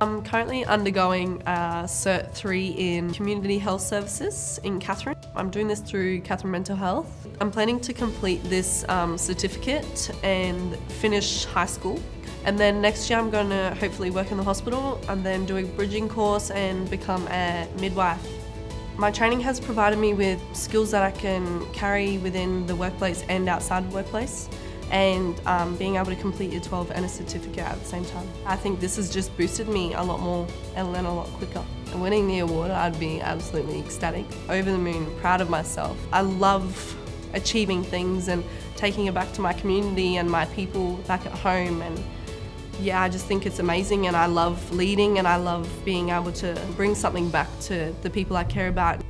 I'm currently undergoing a Cert 3 in Community Health Services in Katherine. I'm doing this through Katherine Mental Health. I'm planning to complete this um, certificate and finish high school. And then next year I'm going to hopefully work in the hospital and then do a bridging course and become a midwife. My training has provided me with skills that I can carry within the workplace and outside the workplace and um, being able to complete your 12 and a certificate at the same time. I think this has just boosted me a lot more and learn a lot quicker. Winning the award, I'd be absolutely ecstatic. Over the moon, proud of myself. I love achieving things and taking it back to my community and my people back at home and yeah, I just think it's amazing and I love leading and I love being able to bring something back to the people I care about.